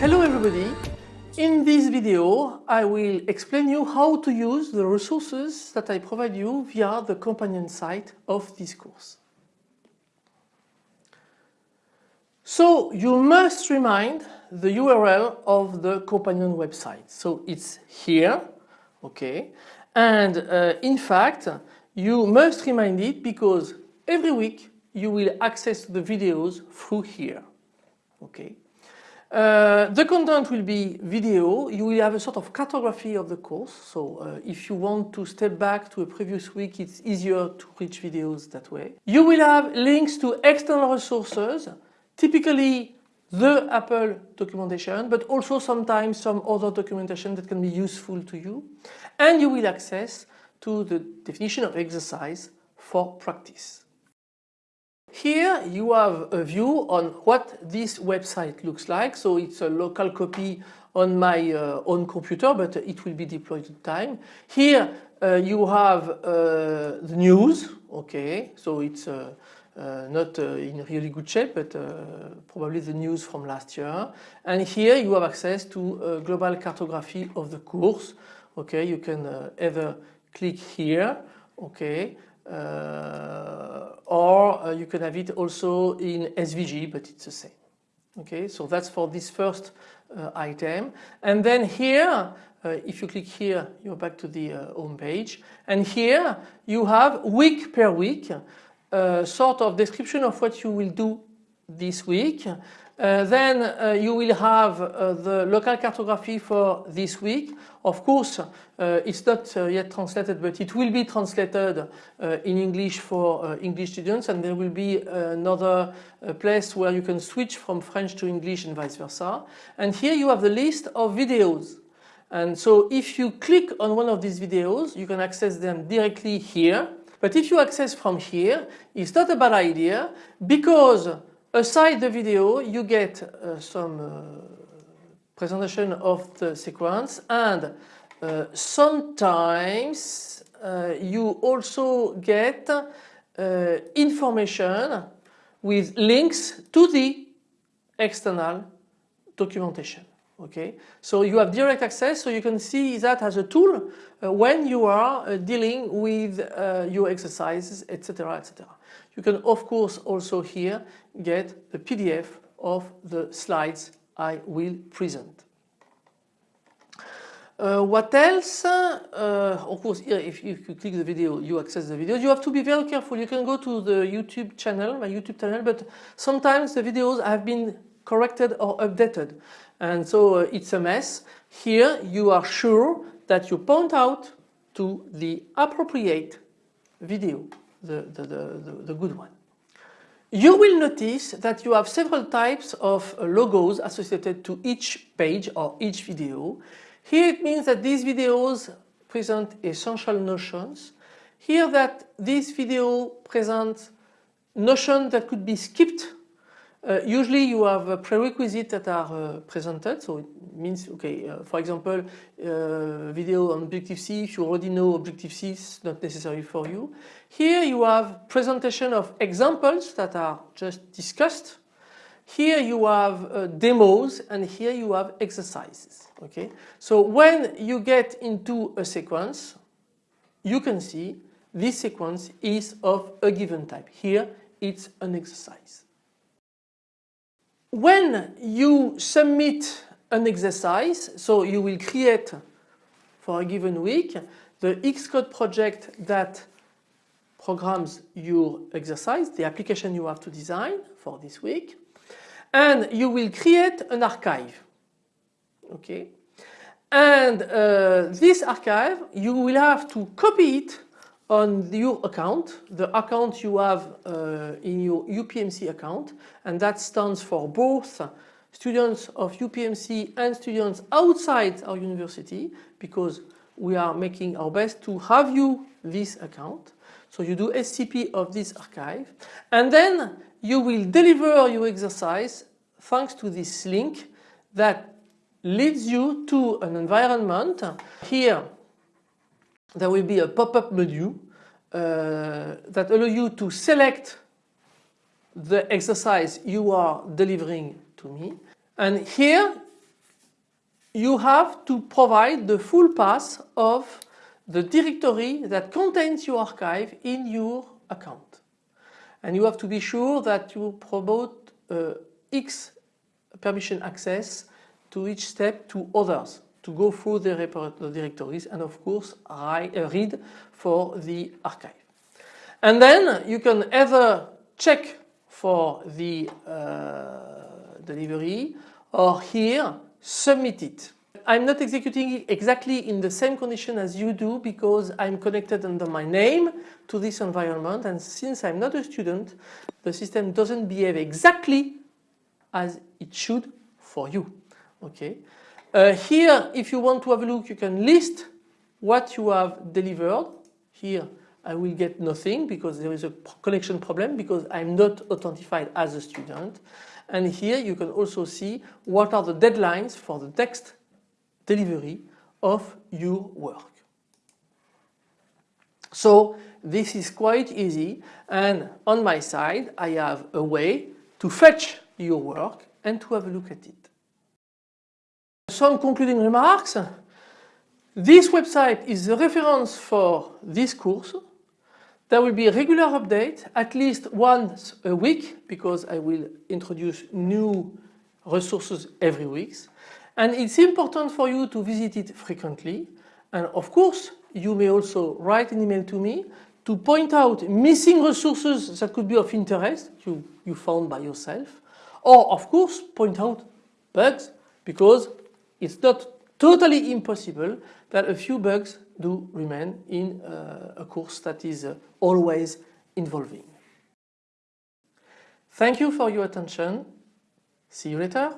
Hello everybody! In this video I will explain you how to use the resources that I provide you via the companion site of this course. So you must remind the URL of the companion website. So it's here, okay, and uh, in fact you must remind it because every week you will access the videos through here, okay. Uh, the content will be video. You will have a sort of cartography of the course. So uh, if you want to step back to a previous week, it's easier to reach videos that way. You will have links to external resources, typically the Apple documentation, but also sometimes some other documentation that can be useful to you. And you will access to the definition of exercise for practice. Here you have a view on what this website looks like. So it's a local copy on my uh, own computer, but it will be deployed in time. Here uh, you have uh, the news. Okay, so it's uh, uh, not uh, in really good shape, but probably the news from last year. And here you have access to a global cartography of the course. Okay, you can either click here. Okay, uh, or uh, you can have it also in SVG, but it's the same. Okay, so that's for this first uh, item. And then here, if you click here, you're back to the home page. And here you have week per week, sort of description of what you will do this week uh, then uh, you will have uh, the local cartography for this week. Of course, uh, it's not uh, yet translated, but it will be translated in English for English students and there will be another place where you can switch from French to English and vice versa. And here you have the list of videos. And so if you click on one of these videos, you can access them directly here. But if you access from here, it's not a bad idea because Aside the video, you get uh, some uh, presentation of the sequence and uh, sometimes uh, you also get uh, information with links to the external documentation. Okay, so you have direct access, so you can see that as a tool uh, when you are dealing with your exercises, etc., etc. You can of course also here get the PDF of the slides I will present. Uh, what else? Uh, of course, here if you, if you, click the video, you access the video. You have to be very careful. You can go to the YouTube channel, my YouTube channel, but sometimes the videos have been corrected or updated. And so uh, it's a mess. Here you are sure that you point out to the appropriate video the, the, the, the good one. You will notice that you have several types of logos associated to each page or each video. Here it means that these videos present essential notions. Here that this video presents notions that could be skipped uh, usually you have prerequisites that are uh, presented, so it means, okay, uh, for example, uh, video on Objective-C, if you already know Objective-C, it's not necessary for you. Here you have presentation of examples that are just discussed. Here you have uh, demos and here you have exercises, okay. So when you get into a sequence, you can see this sequence is of a given type. Here it's an exercise. When you submit an exercise, so you will create for a given week the Xcode project that programs your exercise, the application you have to design for this week, and you will create an archive. Okay, and uh, this archive you will have to copy it on your account, the account you have uh, in your UPMC account, and that stands for both students of UPMC and students outside our university, because we are making our best to have you this account. So you do SCP of this archive and then you will deliver your exercise thanks to this link that leads you to an environment. Here there will be a pop-up menu uh, that allow you to select the exercise you are delivering to me and here you have to provide the full path of the directory that contains your archive in your account. And you have to be sure that you promote uh, X permission access to each step to others to go through the, directories and of course uh, read for the archive. And then you can either check for the uh, delivery or here submit it. I'm not executing exactly in the same condition as you do because I'm connected under my name to this environment and since I'm not a student the system doesn't behave exactly as it should for you. Okay. Uh, here if you want to have a look you can list what you have delivered. Here I will get nothing because there is a connection problem because I'm not authentified as a student. And here you can also see what are the deadlines for the text delivery of your work. So this is quite easy and on my side I have a way to fetch your work and to have a look at it. Some concluding remarks. This website is the reference for this course. There will be a regular update at least once a week because I will introduce new resources every week. And it's important for you to visit it frequently. And of course you may also write an email to me to point out missing resources that could be of interest you, you found by yourself. Or of course point out bugs because it's not totally impossible that a few bugs do remain in uh, a course that is uh, always involving. Thank you for your attention. See you later.